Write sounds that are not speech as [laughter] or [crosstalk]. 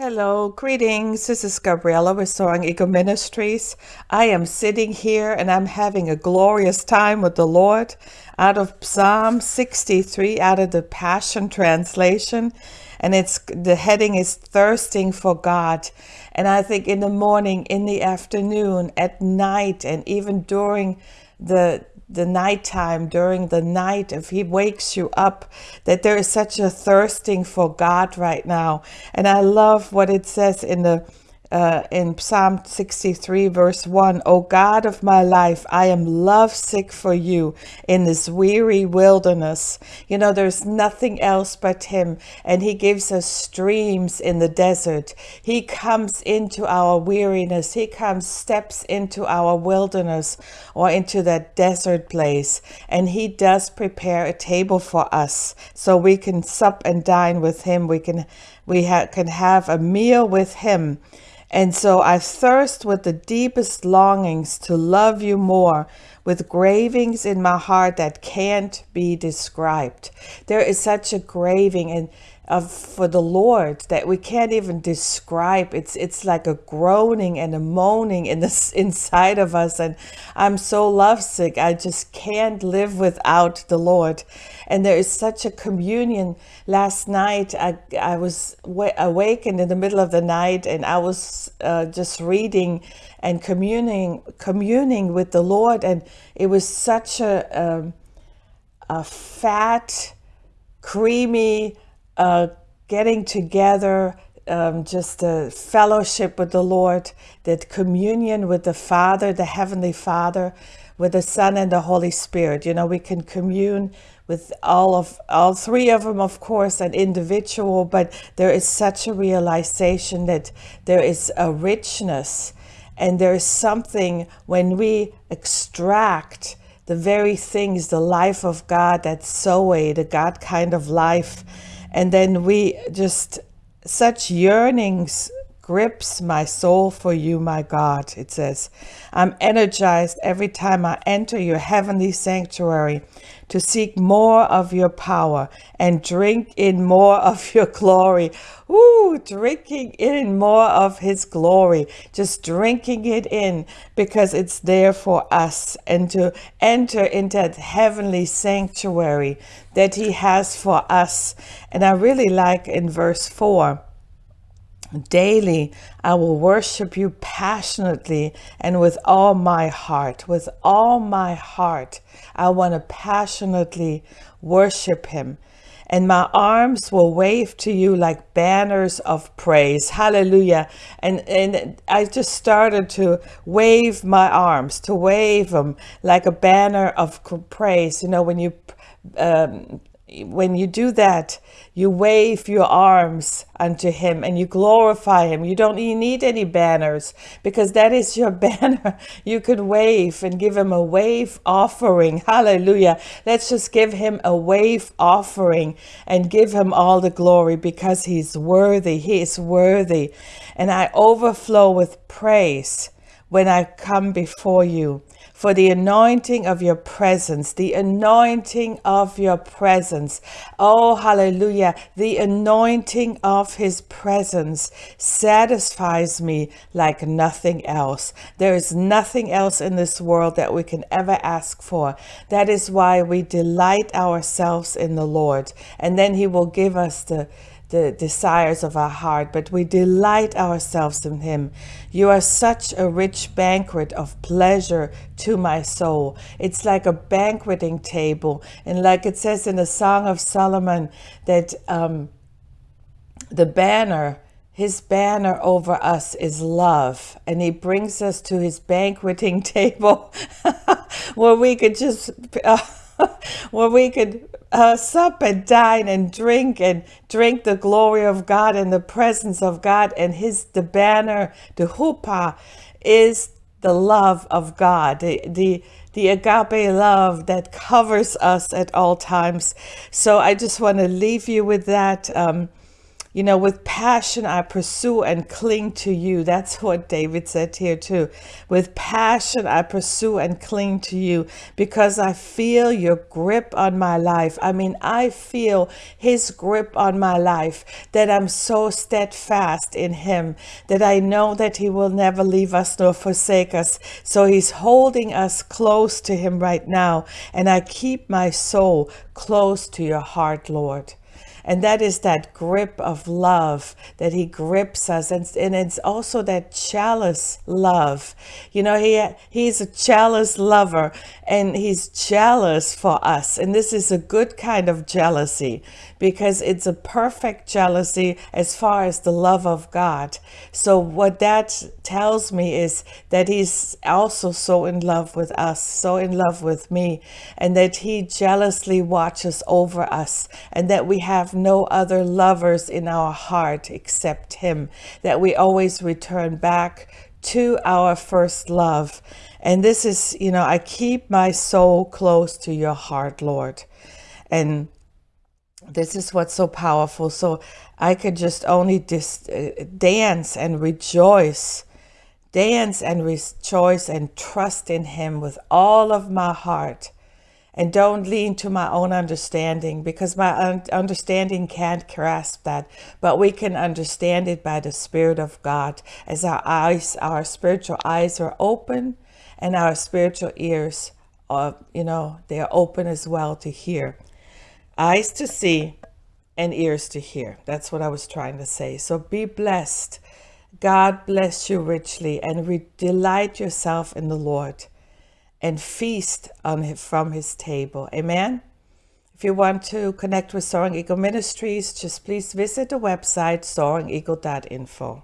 Hello, greetings. This is Gabriella with Soaring Eagle Ministries. I am sitting here and I'm having a glorious time with the Lord out of Psalm 63 out of the Passion Translation. And it's the heading is thirsting for God. And I think in the morning, in the afternoon, at night, and even during the the nighttime, during the night, if he wakes you up, that there is such a thirsting for God right now. And I love what it says in the uh, in Psalm 63 verse 1, O God of my life, I am lovesick for you in this weary wilderness. You know, there's nothing else but him and he gives us streams in the desert. He comes into our weariness. He comes, steps into our wilderness or into that desert place and he does prepare a table for us so we can sup and dine with him. We can, we ha can have a meal with him and so I thirst with the deepest longings to love you more, with gravings in my heart that can't be described. There is such a graving and of for the Lord that we can't even describe. It's it's like a groaning and a moaning in the [laughs] inside of us, and I'm so lovesick. I just can't live without the Lord. And there is such a communion. Last night, I I was awakened in the middle of the night, and I was uh, just reading and communing communing with the Lord, and it was such a um, a fat, creamy getting together, um, just a fellowship with the Lord, that communion with the Father, the Heavenly Father, with the Son and the Holy Spirit. You know, we can commune with all of all three of them, of course, an individual, but there is such a realization that there is a richness and there is something when we extract the very things, the life of God, that Zoe, the God kind of life, and then we just, such yearnings grips my soul for you, my God, it says. I'm energized every time I enter your heavenly sanctuary to seek more of your power and drink in more [laughs] of your glory. Ooh, drinking in more of his glory, just drinking it in because it's there for us and to enter into that heavenly sanctuary that he has for us. And I really like in verse 4 Daily, I will worship you passionately and with all my heart. With all my heart, I want to passionately worship him. And my arms will wave to you like banners of praise. Hallelujah. And, and I just started to wave my arms, to wave them like a banner of praise. You know, when you um, when you do that, you wave your arms unto him and you glorify him. You don't you need any banners because that is your [laughs] banner. You could wave and give him a wave offering. Hallelujah. Let's just give him a wave offering and give him all the glory because he's worthy. He is worthy. And I overflow with praise when I come before you for the anointing of your presence, the anointing of your presence. Oh, hallelujah. The anointing of his presence satisfies me like nothing else. There is nothing else in this world that we can ever ask for. That is why we delight ourselves in the Lord. And then he will give us the the desires of our heart, but we delight ourselves in him. You are such a rich banquet of pleasure to my soul. It's like a banqueting table. And like it says in the Song of Solomon, that um, the banner, his banner over us is love. And he brings us to his banqueting [laughs] table where we could just... Uh, [laughs] [laughs] where we could uh, sup and dine and drink and drink the glory of God and the presence of God and his the banner the huppah is the love of God the the the agape love that covers us at all times. So I just want to leave you with that um, You know, with passion I pursue and cling to you. That's what David said here too. With passion I pursue and cling to you because I feel your grip on my life. I mean, I feel his grip on my life that I'm so steadfast in him that I know that he will never leave us nor forsake us. So he's holding us close to him right now. And I keep my soul close to your heart, Lord. And that is that grip of love that he grips us. And, and it's also that jealous love. You know, he he's a jealous lover and he's jealous for us. And this is a good kind of jealousy because it's a perfect jealousy as far as the love of God. So what that tells me is that he's also so in love with us, so in love with me, and that he jealously watches over us and that we have no other lovers in our heart except him, that we always return back to our first love. And this is, you know, I keep my soul close to your heart, Lord. And this is what's so powerful. So I could just only uh, dance and rejoice, dance and rejoice and trust in Him with all of my heart. And don't lean to my own understanding because my un- understanding can't grasp that. But we can understand it by the Spirit of God as our eyes, our spiritual eyes are open and our spiritual ears are, you know, they're open as well to hear eyes to see and ears to hear. That's what I was trying to say. So be blessed. God bless you richly and delight yourself in the Lord and feast on his, from his table. Amen. If you want to connect with Soaring Eagle Ministries, just please visit the website soaringeagle.info.